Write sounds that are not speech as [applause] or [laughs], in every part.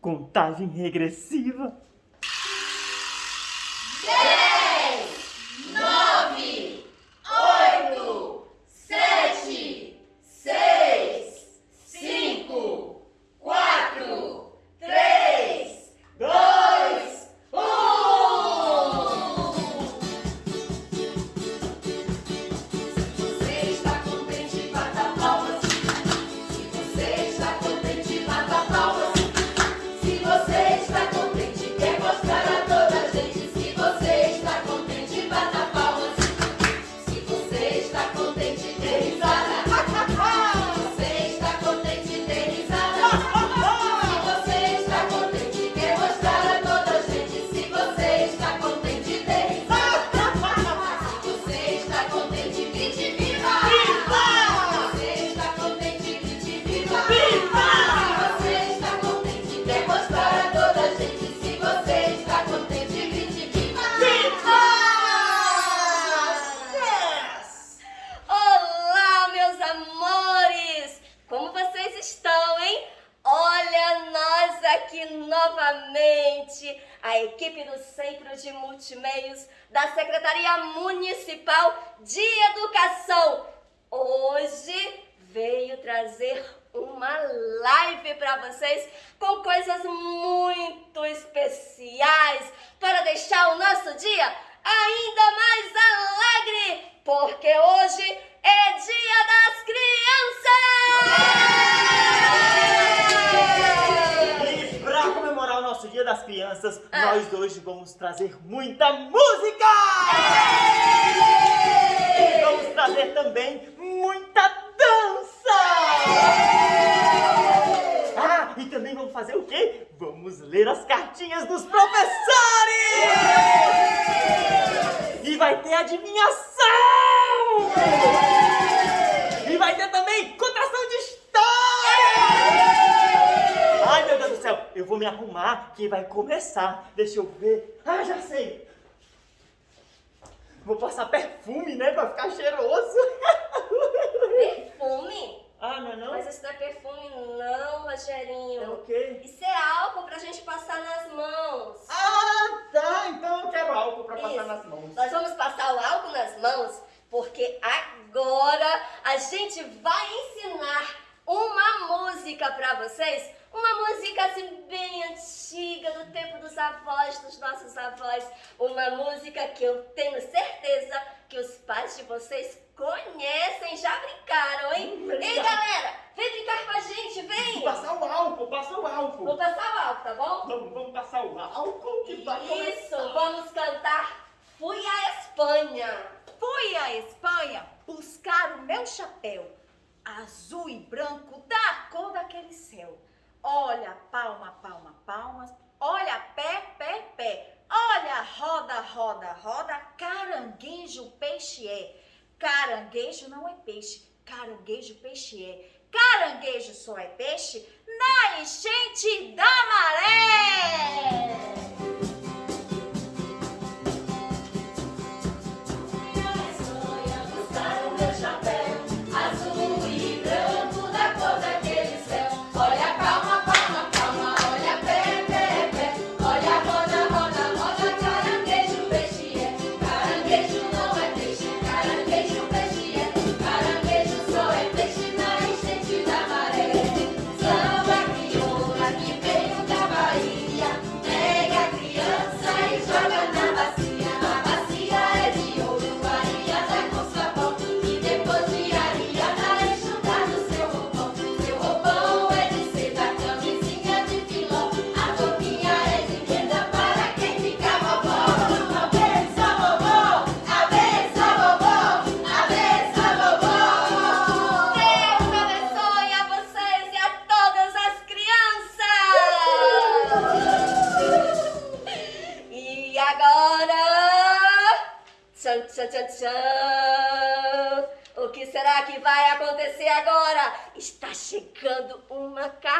Contagem regressiva. De Multimeios da Secretaria Municipal de Educação. Hoje veio trazer uma live para vocês com coisas muito especiais para deixar o nosso dia ainda mais alegre, porque hoje é Dia das Crianças! E para comemorar o nosso Dia das Crianças, ah. nós hoje vamos trazer muita música! E vamos trazer também muita dança! Ah, e também vamos fazer o quê? Vamos ler as cartinhas dos professores! E vai ter adivinhação! E vai ter também eu vou me arrumar que vai começar. Deixa eu ver. Ah, já sei. Vou passar perfume, né, pra ficar cheiroso. Perfume? Ah, não é não? Mas isso não é perfume não, Rogerinho. É o quê? Isso é álcool pra gente passar nas mãos. Ah, tá. Então eu quero álcool pra isso. passar nas mãos. Nós vamos passar o álcool nas mãos porque agora a gente vai ensinar uma música pra vocês. Uma música assim bem antiga, do tempo dos avós, dos nossos avós. Uma música que eu tenho certeza que os pais de vocês conhecem, já brincaram, hein? Hum, Ei, galera, vem brincar com a gente, vem! Passar o álcool, passar o álcool. Vou passar o álcool, tá bom? Vamos, vamos passar o álcool que vai Isso, começar. vamos cantar Fui à Espanha. Fui à Espanha buscar o meu chapéu, azul e branco da cor daquele céu. Olha, palma, palma, palmas, olha, pé, pé, pé. Olha, roda, roda, roda, caranguejo, peixe é. Caranguejo não é peixe, caranguejo, peixe é. Caranguejo só é peixe na enchente da maré.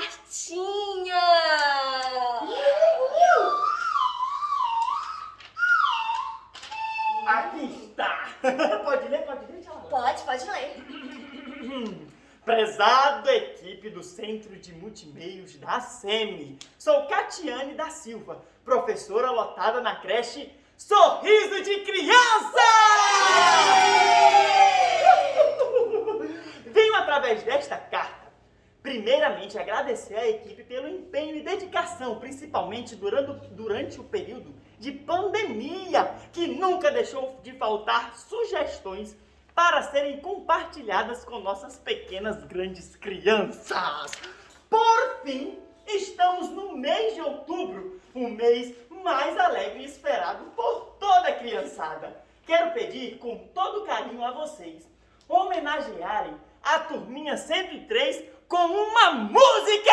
Cartinha. Aqui está! [laughs] Pode ler, pode ler, Tchala? Pode, pode ler. [laughs] Prezado equipe do Centro de Multimeios da SEMI, sou Catiane da Silva, professora lotada na creche Sorriso de Criança! [laughs] Venho através desta carta primeiramente agradecer à equipe pelo empenho e dedicação, principalmente durante, durante o período de pandemia, que nunca deixou de faltar sugestões para serem compartilhadas com nossas pequenas grandes crianças. Por fim, estamos no mês de outubro, o mês mais alegre e esperado por toda a criançada. Quero pedir com todo carinho a vocês homenagearem a turminha 103 com uma música!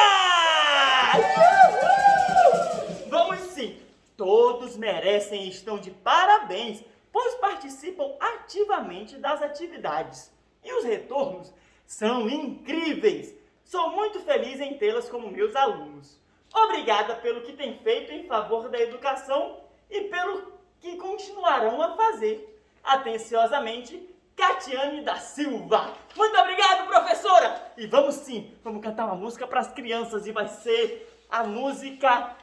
Vamos sim! Todos merecem e estão de parabéns, pois participam ativamente das atividades. E os retornos são incríveis! Sou muito feliz em tê-las como meus alunos. Obrigada pelo que têm feito em favor da educação e pelo que continuarão a fazer. Atenciosamente, Catiane da Silva. Muito obrigado, professora! E vamos sim, vamos cantar uma música para as crianças e vai ser a música...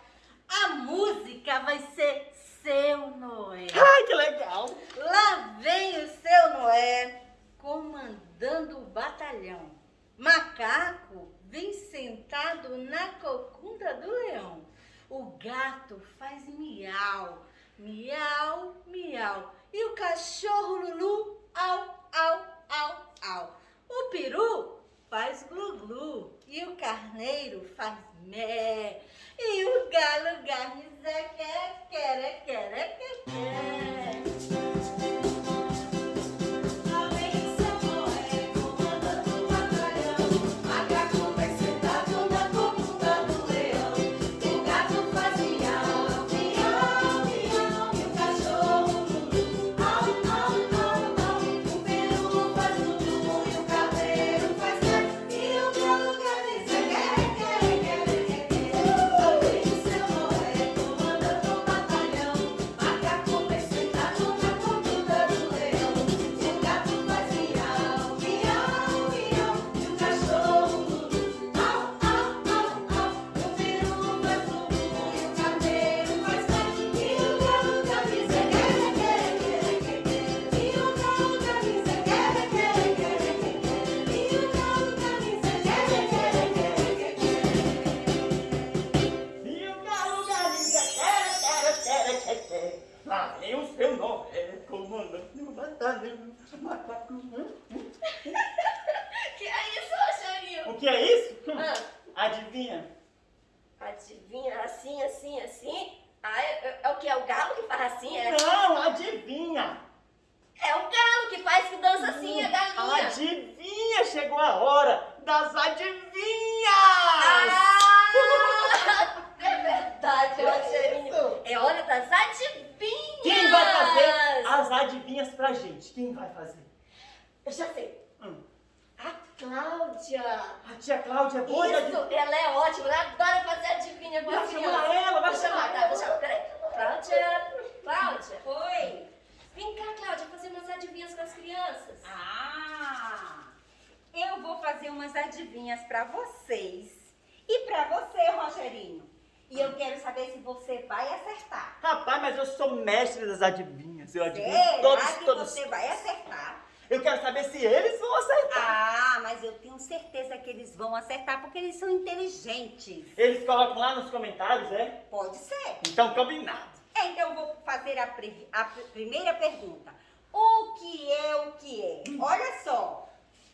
A música vai ser Seu Noé. Ai, que legal! Lá vem o Seu Noé comandando o batalhão. Macaco vem sentado na cocunda do leão. O gato faz miau, miau, miau. E o cachorro Lulu, au, au, au, au. O peru faz glu-glu. E o carneiro faz mé. E o galo garniza quer, quer, quer, quer, quer. Que é isso, Rogerinho? O que é isso? Ah. Adivinha, assim, assim, assim? Ah, é, é- é o que? É o galo que faz assim? É, Não, adivinha! é o galo que faz que dança assim, a galinha. Adivinha! Chegou a hora das adivinhas! Ah, é verdade, Rogerinho. É hora das adivinhas. Quem vai fazer as adivinhas pra gente? Quem vai fazer? Eu já sei. Hum. A Cláudia. A tia Cláudia é boa de Isso, adivinha. ela é ótima, ela adora fazer adivinha com Vai as chamar crianças. ela, vai Vou chamar tá, ela. vou chamar, peraí. Cláudia, Cláudia, Oi. vem cá, Cláudia, fazer umas adivinhas com as crianças. Ah, eu vou fazer umas adivinhas para vocês e para você, Rogerinho. E eu quero saber se você vai acertar. Rapaz, mas eu sou mestre das adivinhas. Eu adivinho Será todos, que todos. você vai acertar? Eu quero saber se eles vão acertar. Ah, mas eu tenho certeza que eles vão acertar porque eles são inteligentes. Eles colocam lá nos comentários, é? Pode ser. Então, combinado. Então eu vou fazer a, pri- a pr- primeira pergunta. O que é o que é? Olha só.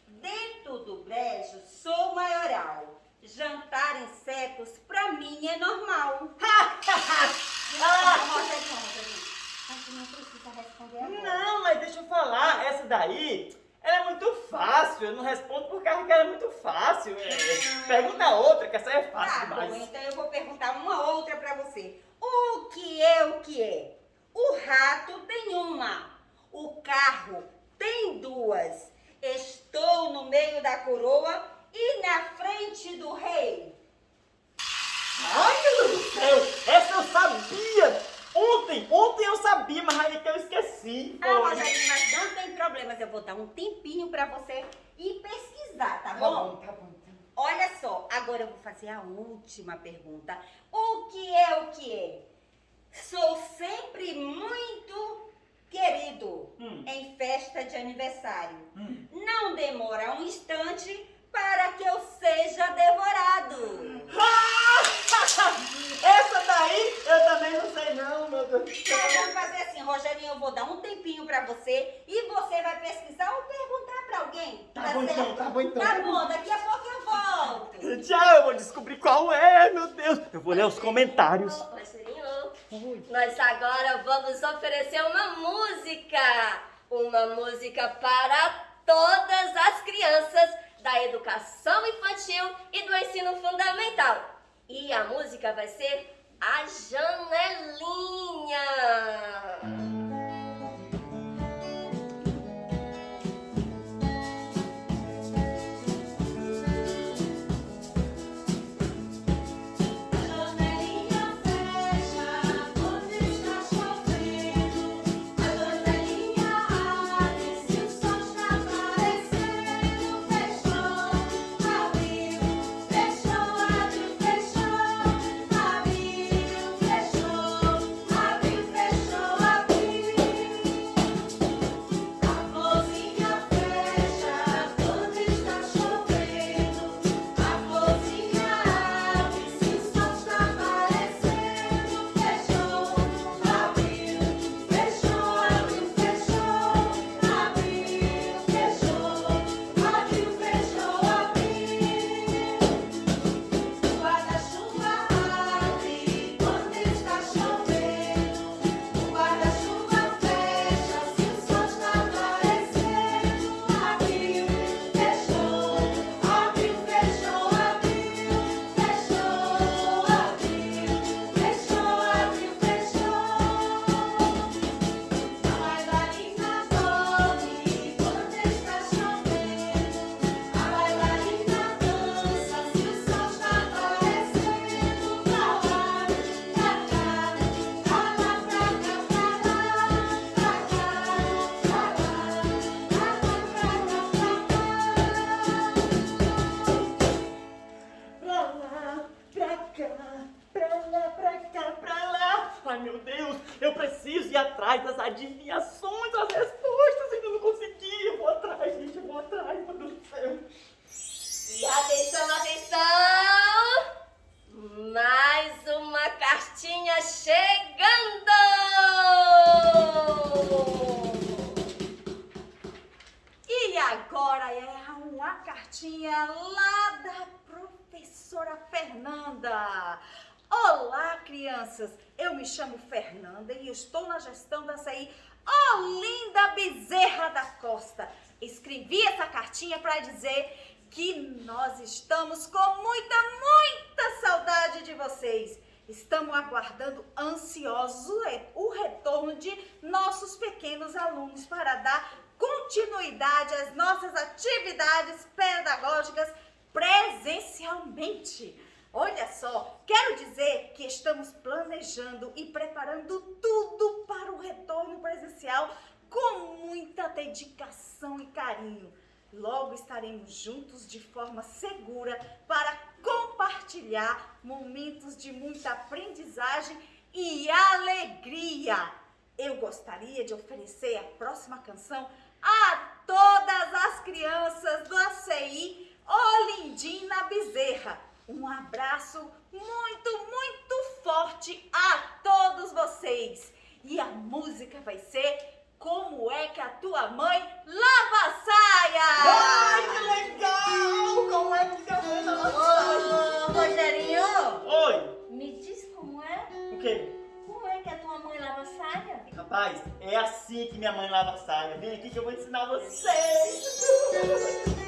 Dentro do brejo sou maioral. Jantar insetos pra mim é normal. Ah, Rogerinho, Rogerinho. Não precisa responder não, mas deixa eu falar. Essa daí, ela é muito fácil. Eu não respondo por causa que ela é muito fácil. É, Pergunta outra, que essa é fácil Tá bom, demais. então eu vou perguntar uma outra pra você. O que é o que é? O rato tem uma, o carro tem duas. Estou no meio da coroa e na frente do rei. Ai, meu Deus do céu! Essa eu sabia! Ontem, ontem eu sabia, mas aí que eu esqueci. Ah, Foi. Rogerinho, mas não tem problemas. Eu vou dar um tempinho pra você ir pesquisar, tá Tá bom? bom, tá bom. então. olha só, agora eu vou fazer a última pergunta. O que é o que é? Sou sempre muito querido Hum. em festa de aniversário. Hum. Não demora um instante para que eu seja devorado. Essa daí eu também não sei não, meu Deus do Então vamos fazer assim, Rogerinho, eu vou dar um tempinho pra você e você vai pesquisar ou perguntar pra alguém. Tá bom então, tá bom então. Tá bom, daqui a pouco eu volto. Tchau, eu vou descobrir qual é, meu Deus. Eu vou ler os comentários. Nós agora vamos oferecer uma música. Uma música para todas as crianças da educação infantil e do ensino fundamental. E a música vai ser A Janelinha. Olá, crianças. Eu me chamo Fernanda e estou na gestão da CI Olinda Bezerra da Costa. Escrevi essa cartinha para dizer que nós estamos com muita, muita saudade de vocês. Estamos aguardando ansiosos o re- o retorno de nossos pequenos alunos para dar continuidade às nossas atividades pedagógicas presencialmente. Olha só, quero dizer que estamos planejando e preparando tudo para o retorno presencial com muita dedicação e carinho. Logo estaremos juntos de forma segura para compartilhar momentos de muita aprendizagem e alegria. Eu gostaria de oferecer a próxima canção a todas as crianças do ACI Olindina Bezerra. Um abraço muito, muito forte a todos vocês. E a música vai ser Como é que a tua mãe lava a saia? Ai, que legal! Como é que a mãe tava Ô, Rogerinho, Oi, me diz como é? o quê? Como é que a tua mãe lava a saia? Rapaz, é assim que minha mãe lava a saia. Vem aqui que eu vou ensinar vocês. [laughs]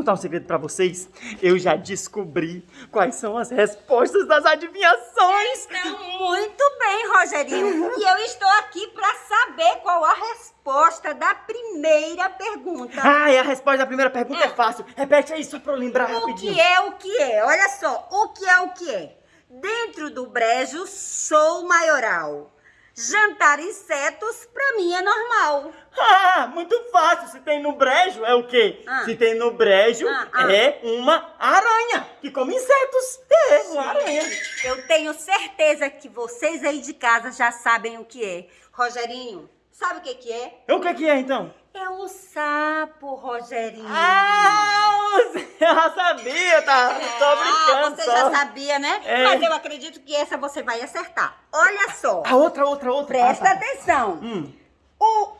contar um segredo pra vocês. Eu já descobri quais são as respostas das adivinhações. Então, muito bem, Rogerinho. E eu estou aqui para saber qual a resposta da primeira pergunta. Ah, e a resposta da primeira pergunta é fácil. Repete aí só pra eu lembrar O rapidinho. que é o que é? Olha só, o que é o que é? Dentro do brejo sou maioral. Jantar insetos pra mim é normal. Ah, muito fácil. Se tem no brejo, é o quê? Ah. Se tem no brejo, Ah, ah. é uma aranha que come insetos. É, uma aranha. Eu tenho certeza que vocês aí de casa já sabem o que é. Rogerinho, sabe o que que é? O que que é, então? É o sapo, Rogerinho. Ah, já sabia, tá? Tô brincando você só. já sabia, né? É. Mas eu acredito que essa você vai acertar. Olha só. A outra, outra, outra. Presta Ah, tá. atenção. Hum. O,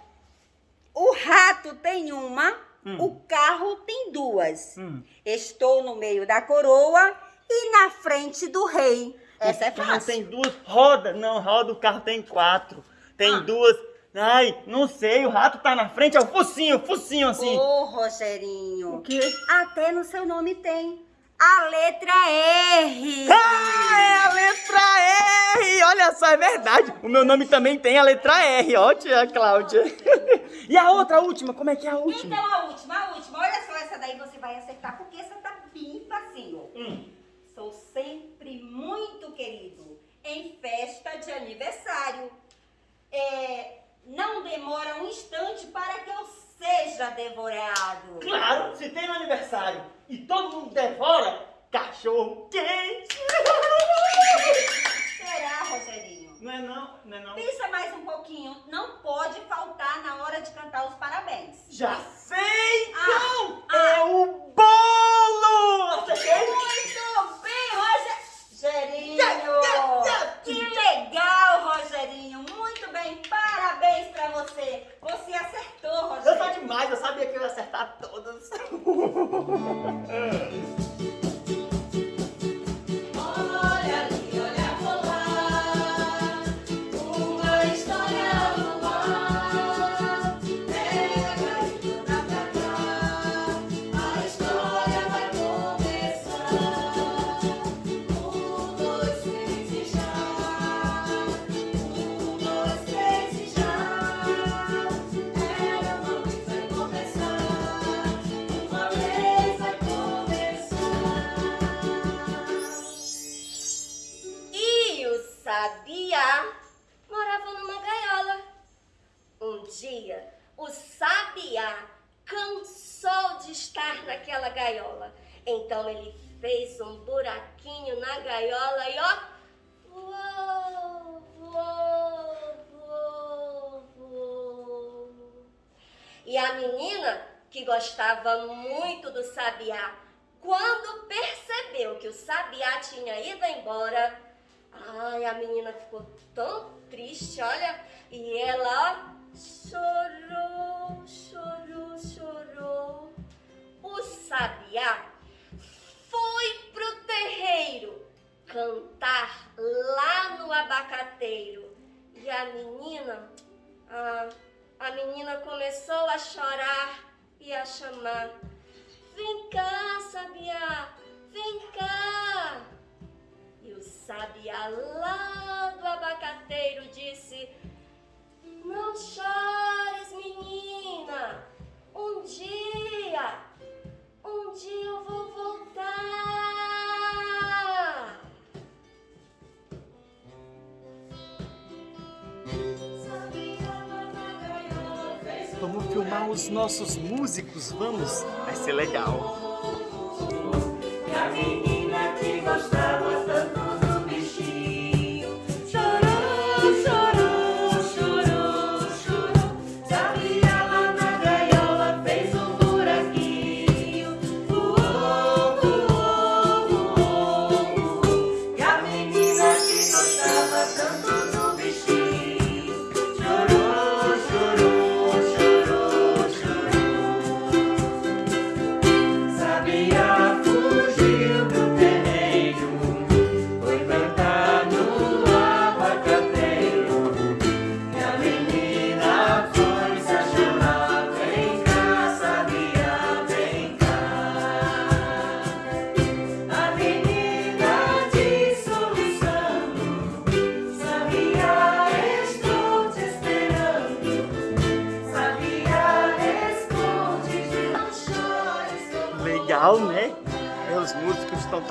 o rato tem uma, Hum. o carro tem duas. Hum. Estou no meio da coroa e na frente do rei. Essa é O carro fácil. tem duas rodas. Não, roda, o carro tem quatro. Tem Ah. duas. Ai, não sei, o rato tá na frente, é o focinho, focinho assim. Ô, Rogerinho, O quê? até no seu nome tem a letra R. Ah, é a letra R! Olha só, é verdade. O meu nome também tem a letra R, ó, tia Cláudia. [laughs] E a outra, a última, como é que é a última? Então, a última, a última. Olha só, essa daí você vai acertar, porque essa tá bem facinho. Hum. O sabiá tinha ido embora, ai, a menina ficou tão triste, olha, e ela ó, chorou, chorou, chorou. O sabiá foi pro terreiro cantar lá no abacateiro. E a menina, ah, a menina começou a chorar e a chamar. Vem cá, sabiá, vem cá. E o sabiá lá do abacateiro disse: Não chores, menina. Um dia, um dia eu vou voltar. Vamos filmar os nossos músicos, vamos? Vai ser legal. E a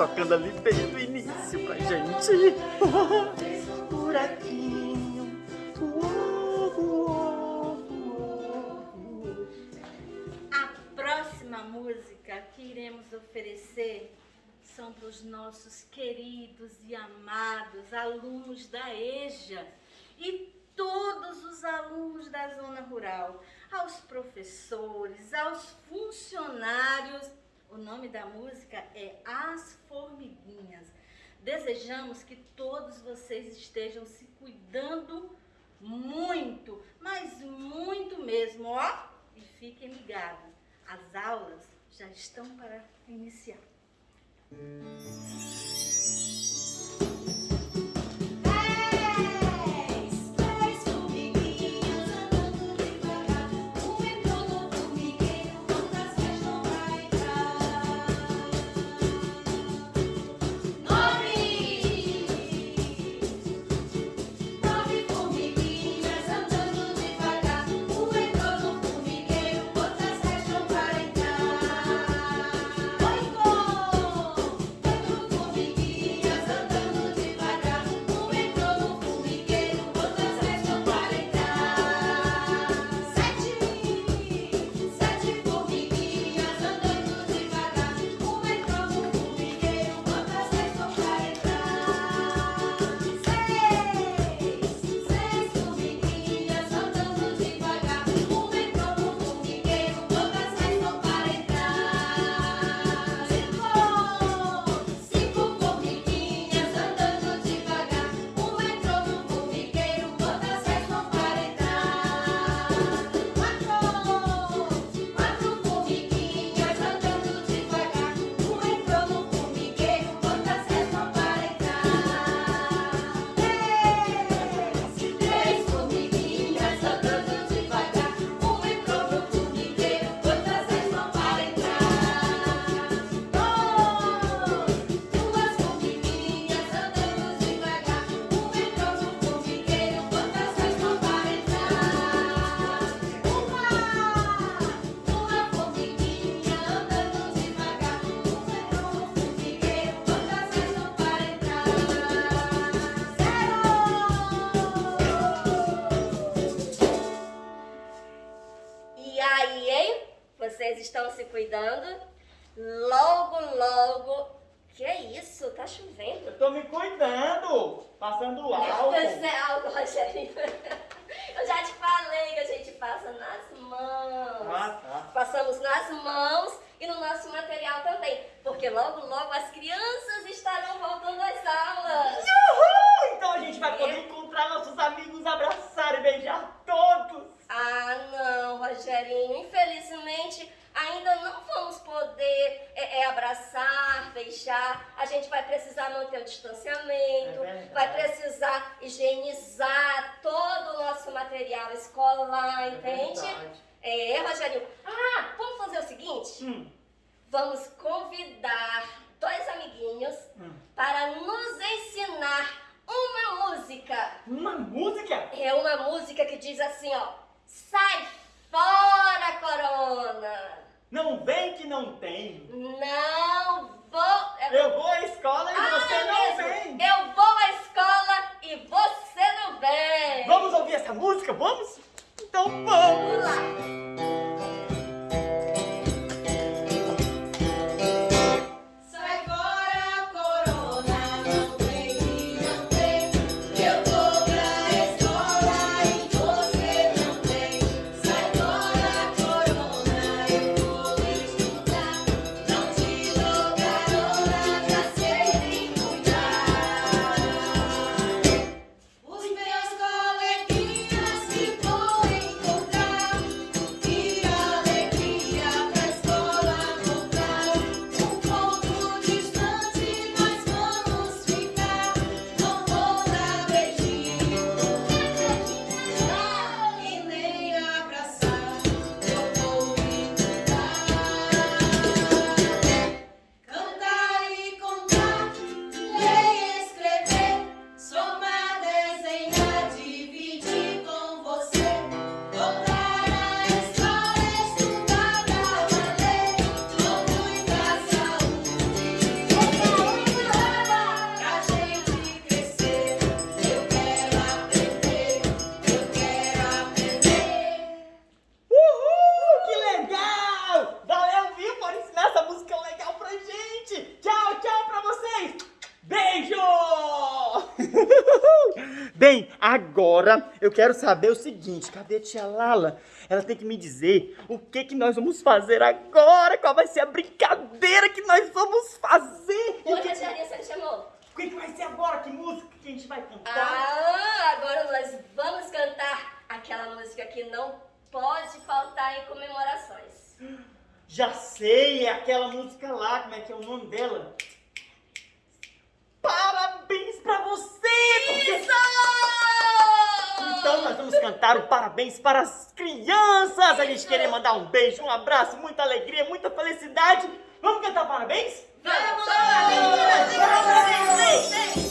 tocando ali desde o início pra gente. Buraquinho. A próxima música que iremos oferecer são para os nossos queridos e amados alunos da EJA e todos os alunos da zona rural, aos professores, aos funcionários. O nome da música é As Formiguinhas. Desejamos que todos vocês estejam se cuidando muito, mas muito mesmo, ó. E fiquem ligados, as aulas já estão para iniciar. Estão se cuidando? Logo, logo. Que isso? Tá chovendo. Eu tô me cuidando, passando [laughs] Pois álcool. é, algo, Rogerinho. [laughs] Eu já te falei que a gente passa nas mãos. Ah, tá. Passamos nas mãos e no nosso material também. Porque logo, logo as crianças estarão voltando às aulas. Uhul! Então a gente vai poder encontrar nossos amigos, abraçar e beijar todos. Ah, não, Rogerinho. Infelizmente, ainda não vamos poder é, é, abraçar, beijar. A gente vai precisar manter o distanciamento, É vai precisar higienizar todo o nosso material escolar, entende? verdade. É, Rogerinho. Ah, vamos fazer o seguinte? Hum, Vamos convidar dois amiguinhos hum. para nos ensinar uma música. Uma música? É uma música que diz assim, ó. Sai fora, corona! Não vem que não tem. Não vou... é- Eu vou à escola e Ah, você é não mesmo. vem. Eu vou à escola e você não vem. Vamos ouvir essa música? Vamos? Então vamos. Vamos lá. Agora eu quero saber o seguinte, cadê a tia Lala? Ela tem que me dizer o que que nós vamos fazer agora, qual vai ser a brincadeira que nós vamos fazer. Oi, que, Tia você me chamou? o que que vai ser agora? Que música que a gente vai cantar? Ah, agora nós vamos cantar aquela música que não pode faltar em comemorações. Já sei, é aquela música lá, como é que é o nome dela? Parabéns Então nós vamos cantar o parabéns para as crianças! A gente querer mandar um beijo, um abraço, muita alegria, muita felicidade. Vamos cantar parabéns? Vamos! Parabéns! Vem.